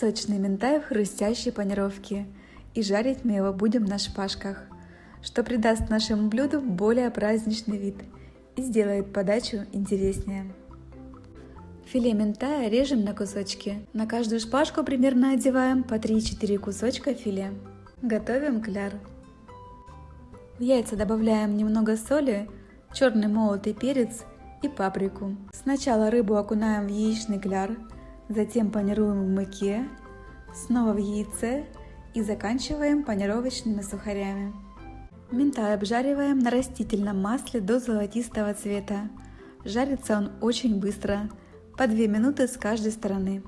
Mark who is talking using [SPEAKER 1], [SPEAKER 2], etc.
[SPEAKER 1] Сочный минтай в хрустящей панировке. И жарить мы его будем на шпажках, что придаст нашему блюду более праздничный вид и сделает подачу интереснее. Филе минтая режем на кусочки. На каждую шпажку примерно одеваем по 3-4 кусочка филе. Готовим кляр. В яйца добавляем немного соли, черный молотый перец и паприку. Сначала рыбу окунаем в яичный кляр, затем панируем в муке, снова в яйце и заканчиваем панировочными сухарями. Минтай обжариваем на растительном масле до золотистого цвета. Жарится он очень быстро, по 2 минуты с каждой стороны.